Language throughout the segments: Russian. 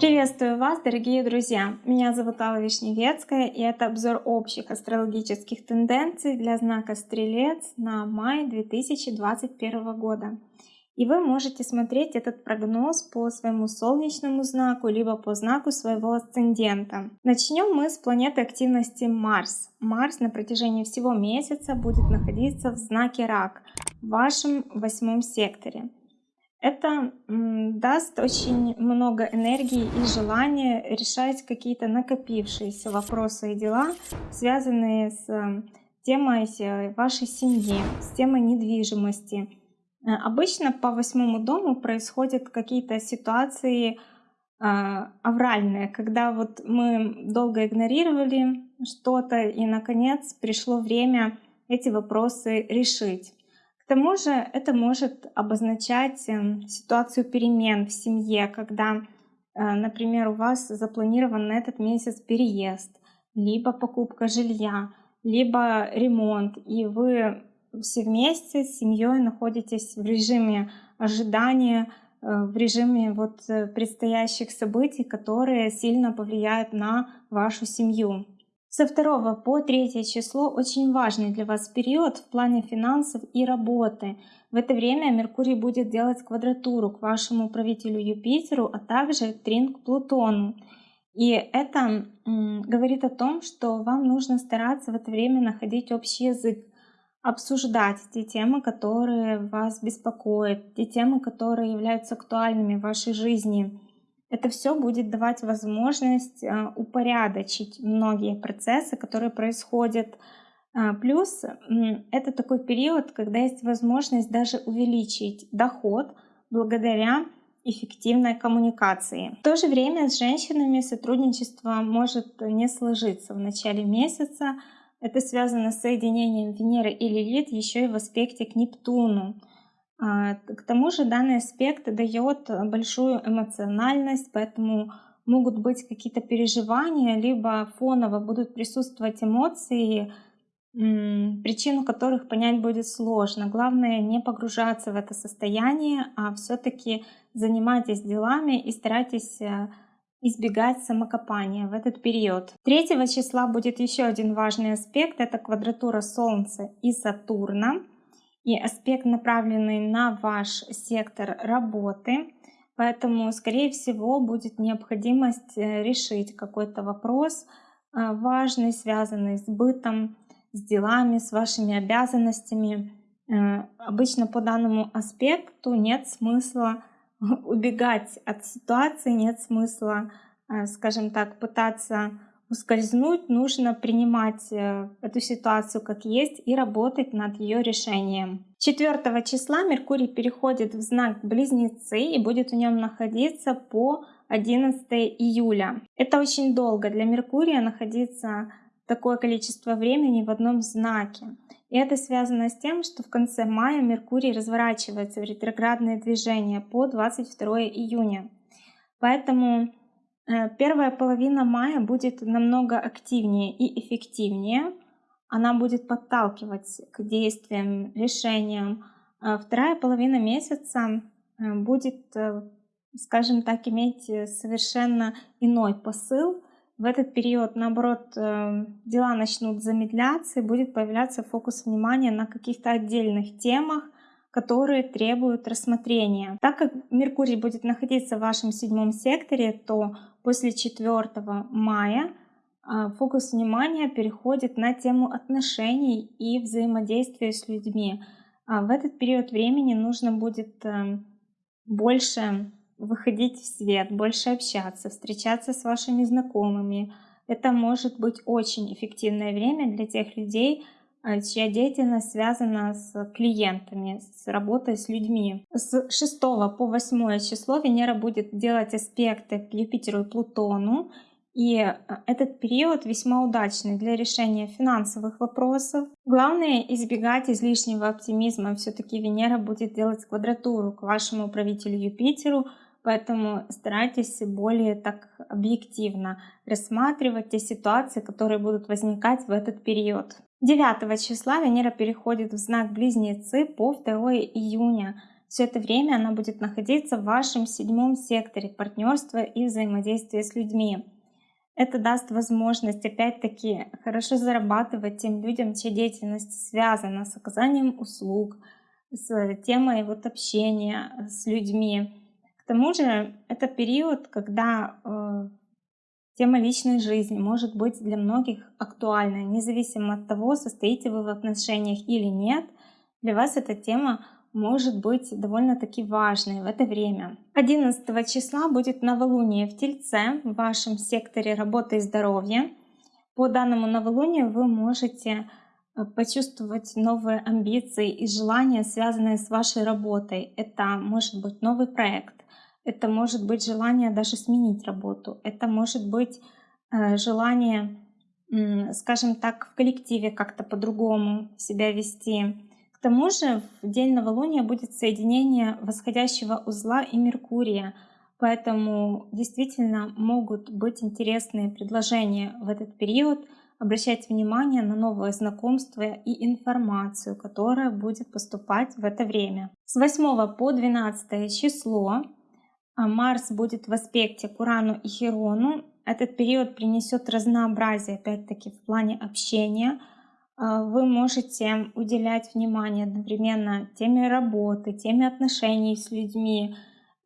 Приветствую вас, дорогие друзья! Меня зовут Алла Вишневецкая, и это обзор общих астрологических тенденций для знака Стрелец на май 2021 года. И вы можете смотреть этот прогноз по своему солнечному знаку, либо по знаку своего асцендента. Начнем мы с планеты активности Марс. Марс на протяжении всего месяца будет находиться в знаке Рак, в вашем восьмом секторе. Это даст очень много энергии и желания решать какие-то накопившиеся вопросы и дела, связанные с э, темой э, вашей семьи, с темой недвижимости. Э, обычно по восьмому дому происходят какие-то ситуации авральные, когда вот мы долго игнорировали что-то и наконец пришло время эти вопросы решить. К тому же это может обозначать эм, ситуацию перемен в семье, когда, э, например, у вас запланирован на этот месяц переезд, либо покупка жилья, либо ремонт, и вы все вместе с семьей находитесь в режиме ожидания, э, в режиме вот э, предстоящих событий, которые сильно повлияют на вашу семью. Со 2 по 3 число очень важный для вас период в плане финансов и работы. В это время Меркурий будет делать квадратуру к вашему правителю Юпитеру, а также трин Плутону. И это говорит о том, что вам нужно стараться в это время находить общий язык, обсуждать те темы, которые вас беспокоят, те темы, которые являются актуальными в вашей жизни. Это все будет давать возможность а, упорядочить многие процессы, которые происходят. А, плюс это такой период, когда есть возможность даже увеличить доход благодаря эффективной коммуникации. В то же время с женщинами сотрудничество может не сложиться в начале месяца. Это связано с соединением Венеры и Лилит еще и в аспекте к Нептуну. А, к тому же данный аспект дает большую эмоциональность, поэтому могут быть какие-то переживания, либо фоново будут присутствовать эмоции, причину которых понять будет сложно. Главное не погружаться в это состояние, а все-таки занимайтесь делами и старайтесь э, избегать самокопания в этот период. 3 числа будет еще один важный аспект, это квадратура Солнца и Сатурна и аспект направленный на ваш сектор работы. Поэтому, скорее всего, будет необходимость э, решить какой-то вопрос э, важный, связанный с бытом, с делами, с вашими обязанностями. Э, обычно по данному аспекту нет смысла убегать от ситуации, нет смысла, скажем так, пытаться ускользнуть, нужно принимать э, эту ситуацию как есть и работать над ее решением. 4 числа Меркурий переходит в знак Близнецы и будет в нем находиться по 11 июля. Это очень долго для Меркурия находиться такое количество времени в одном знаке. И это связано с тем, что в конце мая Меркурий разворачивается в ретроградное движение по 22 июня. Поэтому первая половина мая будет намного активнее и эффективнее. Она будет подталкивать к действиям, решениям. А вторая половина месяца э, будет, э, скажем так, иметь совершенно иной посыл. В этот период, наоборот, дела начнут замедляться и будет появляться фокус внимания на каких-то отдельных темах, которые требуют рассмотрения. Так как Меркурий будет находиться в вашем седьмом секторе, то после 4 мая а, фокус внимания переходит на тему отношений и взаимодействия с людьми. А в этот период времени нужно будет э, больше выходить в свет, больше общаться, встречаться с вашими знакомыми. Это может быть очень эффективное время для тех людей, чья деятельность связана с клиентами, с работой с людьми. С 6 по 8 число Венера будет делать аспекты к Юпитеру и Плутону, и а, этот период весьма удачный для решения финансовых вопросов. Главное избегать излишнего оптимизма. Все-таки Венера будет делать квадратуру к вашему правителю Юпитеру, Поэтому старайтесь более так объективно рассматривать те ситуации, которые будут возникать в этот период. 9 числа Венера переходит в знак Близнецы по 2 июня. Все это время она будет находиться в вашем седьмом секторе партнерства и взаимодействия с людьми. Это даст возможность, опять-таки, хорошо зарабатывать тем людям, чья деятельность связана с оказанием услуг, с темой вот общения с людьми. К тому же это период, когда э, тема личной жизни может быть для многих актуальной, независимо от того, состоите вы в отношениях или нет. Для вас эта тема может быть довольно-таки важной в это время. 11 числа будет новолуние в Тельце в вашем секторе работы и здоровья. По данному новолунию вы можете э, почувствовать новые амбиции и желания, связанные с вашей работой. Это может быть новый проект, это может быть желание даже сменить работу, это может быть э, желание, скажем так, в коллективе как-то по-другому себя вести к тому же в день новолуния будет соединение восходящего узла и Меркурия, поэтому действительно могут быть интересные предложения в этот период. Обращать внимание на новые знакомства и информацию, которая будет поступать в это время. С 8 по 12 число Марс будет в аспекте к Урану и Херону. Этот период принесет разнообразие, опять-таки, в плане общения – а, вы можете уделять внимание одновременно теме работы, теме отношений с людьми.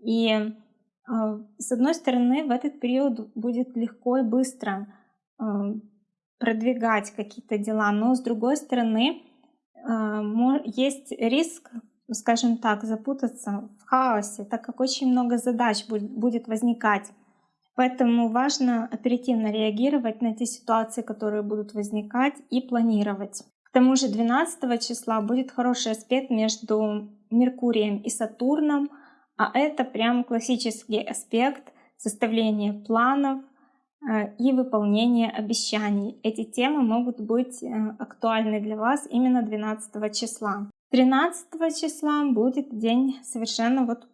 И а, с одной стороны, в этот период будет легко и быстро а, продвигать какие-то дела, но с другой стороны, есть риск, скажем так, запутаться в хаосе, так как очень много задач будет возникать Поэтому важно оперативно реагировать на те ситуации, которые будут возникать и планировать. К тому же 12 числа будет хороший аспект между Меркурием и Сатурном, а это прям классический аспект составления планов э, и выполнения обещаний. Эти темы могут быть э, актуальны для вас именно 12 числа. 13 числа будет день совершенно вот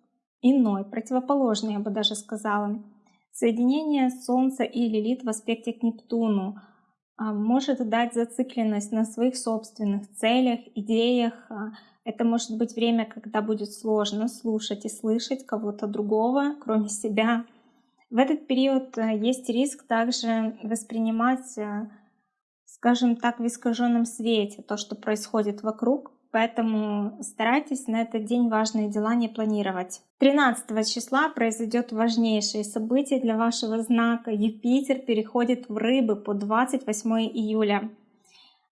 иной, противоположный, я бы даже сказала. Соединение Солнца и Лилит в аспекте к Нептуну а, может дать зацикленность на своих собственных целях, идеях. А, это может быть время, когда будет сложно слушать и слышать кого-то другого, кроме себя. В этот период а, есть риск также воспринимать, скажем так, в искаженном свете то, что происходит вокруг, поэтому старайтесь на этот день важные дела не планировать. 13 числа произойдет важнейшее событие для вашего знака. Юпитер переходит в рыбы по 28 июля.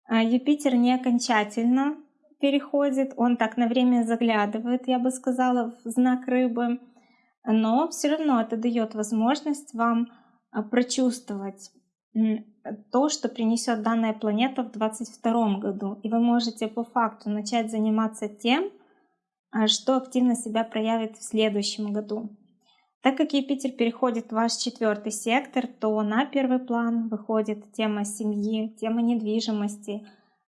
А, Юпитер не окончательно переходит, он так на время заглядывает, я бы сказала, в знак рыбы, но все равно это дает возможность вам а, прочувствовать то, что принесет данная планета в 2022 году. И вы можете по факту начать заниматься тем, а, что активно себя проявит в следующем году. Так как Юпитер переходит в ваш четвертый сектор, то на первый план выходит тема семьи, тема недвижимости,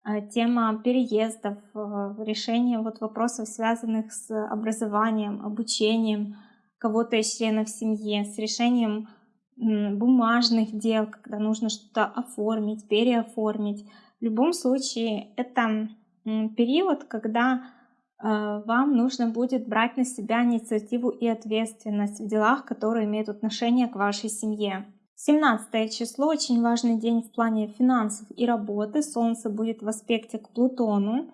а, тема переездов, а, решение вот вопросов, связанных с образованием, обучением кого-то из членов семьи, с решением бумажных дел, когда нужно что-то оформить, переоформить. В любом случае, это период, когда э, вам нужно будет брать на себя инициативу и ответственность в делах, которые имеют отношение к вашей семье. 17 число очень важный день в плане финансов и работы. Солнце будет в аспекте к Плутону.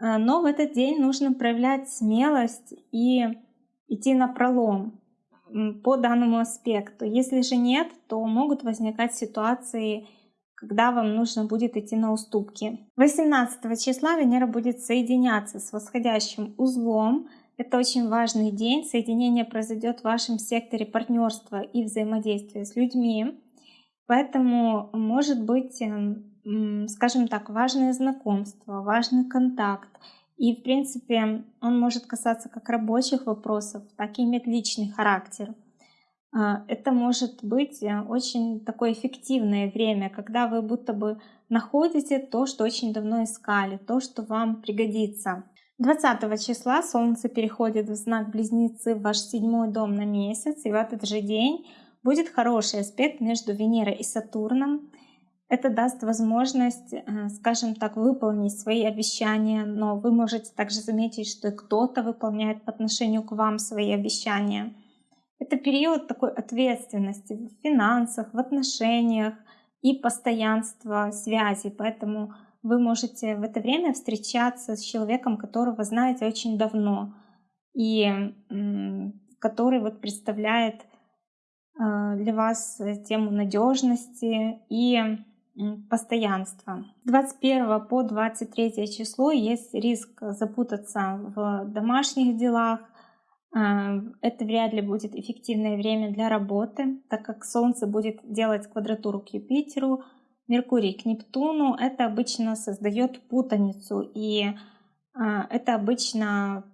Э, но в этот день нужно проявлять смелость и идти на пролом по данному аспекту. Если же нет, то могут возникать ситуации, когда вам нужно будет идти на уступки. 18 числа Венера будет соединяться с восходящим узлом. Это очень важный день. Соединение произойдет в вашем секторе партнерства и взаимодействия с людьми. Поэтому может быть, эм, скажем так, важное знакомство, важный контакт. И, в принципе, он может касаться как рабочих вопросов, так и иметь личный характер. А, это может быть э, очень такое эффективное время, когда вы будто бы находите то, что очень давно искали, то, что вам пригодится. 20 числа Солнце переходит в знак Близнецы в ваш седьмой дом на месяц, и в этот же день будет хороший аспект между Венерой и Сатурном. Это даст возможность, э, скажем так, выполнить свои обещания, но вы можете также заметить, что кто-то выполняет по отношению к вам свои обещания. Это период такой ответственности в финансах, в отношениях и постоянства связи, поэтому вы можете в это время встречаться с человеком, которого знаете очень давно и который вот представляет э, для вас тему надежности и постоянства. С 21 по 23 число есть риск запутаться в домашних делах. А, это вряд ли будет эффективное время для работы, так как Солнце будет делать квадратуру к Юпитеру, Меркурий к Нептуну. Это обычно создает путаницу, и а, это обычно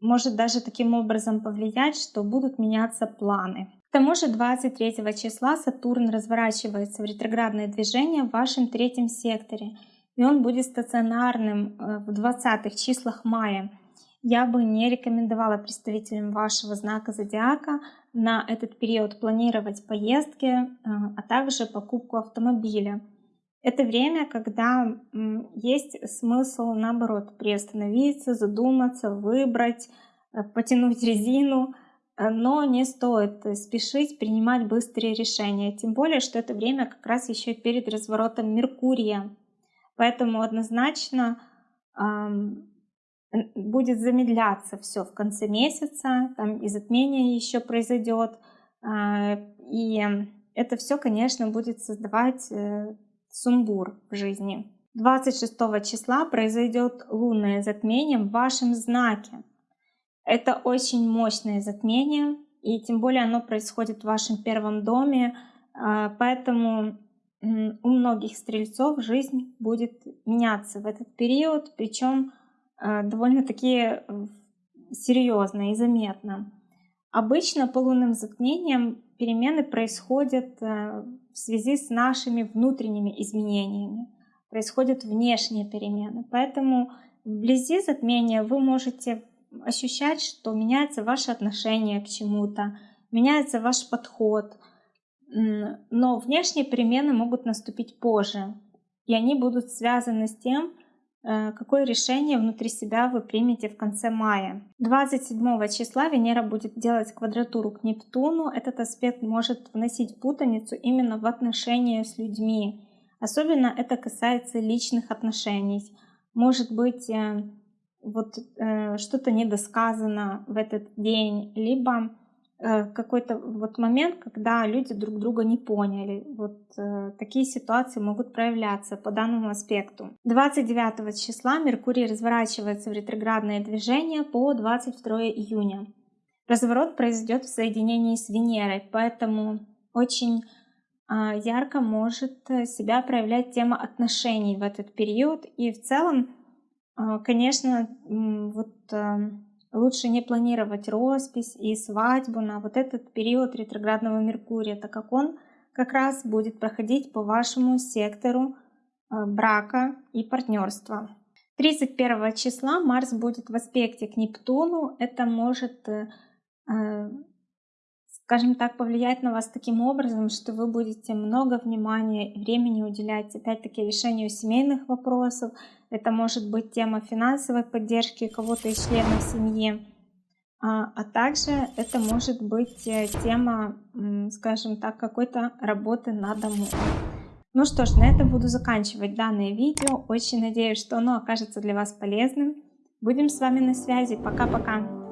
может даже таким образом повлиять, что будут меняться планы. К тому же 23 числа Сатурн разворачивается в ретроградное движение в вашем третьем секторе, и он будет стационарным э, в 20 числах мая. Я бы не рекомендовала представителям вашего знака зодиака на этот период планировать поездки, э, а также покупку автомобиля. Это время, когда есть смысл, наоборот, приостановиться, задуматься, выбрать, э, потянуть резину, но не стоит спешить принимать быстрые решения, тем более, что это время как раз еще перед разворотом Меркурия. Поэтому однозначно эм, будет замедляться все в конце месяца, там и затмение еще произойдет, э, и это все, конечно, будет создавать э, сумбур в жизни. 26 числа произойдет лунное затмение в вашем знаке. Это очень мощное затмение, и тем более оно происходит в вашем первом доме, а, поэтому у многих стрельцов жизнь будет меняться в этот период, причем а, довольно-таки э, серьезно и заметно. Обычно по лунным затмениям перемены происходят э, в связи с нашими внутренними изменениями, происходят внешние перемены. Поэтому вблизи затмения вы можете ощущать, что меняется ваше отношение к чему-то, меняется ваш подход. Но внешние перемены могут наступить позже, и они будут связаны с тем, э, какое решение внутри себя вы примете в конце мая. 27 числа Венера будет делать квадратуру к Нептуну. Этот аспект может вносить путаницу именно в отношения с людьми. Особенно это касается личных отношений. Может быть, э, вот э, что-то недосказано в этот день, либо э, какой-то вот момент, когда люди друг друга не поняли. Вот э, такие ситуации могут проявляться по данному аспекту. 29 числа Меркурий разворачивается в ретроградное движение по 22 июня. Разворот произойдет в соединении с Венерой, поэтому очень э, ярко может себя проявлять тема отношений в этот период. И в целом конечно, вот а, лучше не планировать роспись и свадьбу на вот этот период ретроградного Меркурия, так как он как раз будет проходить по вашему сектору а, брака и партнерства. 31 числа Марс будет в аспекте к Нептуну. Это может э, скажем так, повлиять на вас таким образом, что вы будете много внимания и времени уделять опять-таки решению семейных вопросов. Это может быть тема финансовой поддержки кого-то из членов семьи. А, а также это может быть э, тема, скажем так, какой-то работы на дому. Ну что ж, на этом буду заканчивать данное видео. Очень надеюсь, что оно окажется для вас полезным. Будем с вами на связи. Пока-пока.